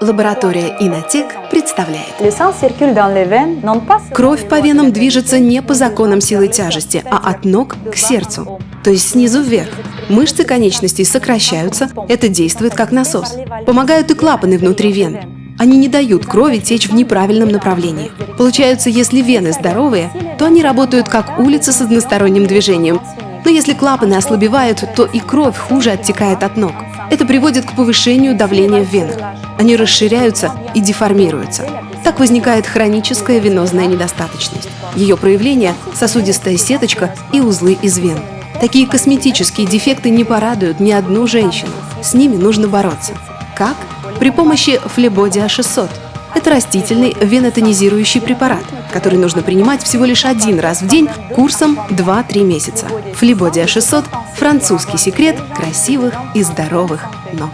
Лаборатория Инотек представляет. Кровь по венам движется не по законам силы тяжести, а от ног к сердцу, то есть снизу вверх. Мышцы конечностей сокращаются, это действует как насос. Помогают и клапаны внутри вен. Они не дают крови течь в неправильном направлении. Получается, если вены здоровые, то они работают как улица с односторонним движением. Но если клапаны ослабевают, то и кровь хуже оттекает от ног. Это приводит к повышению давления в венах. Они расширяются и деформируются. Так возникает хроническая венозная недостаточность. Ее проявление – сосудистая сеточка и узлы из вен. Такие косметические дефекты не порадуют ни одну женщину. С ними нужно бороться. Как? При помощи флебодиа 600. Это растительный венотонизирующий препарат, который нужно принимать всего лишь один раз в день курсом 2-3 месяца. Флебодиа 600 – французский секрет красивых и здоровых ног.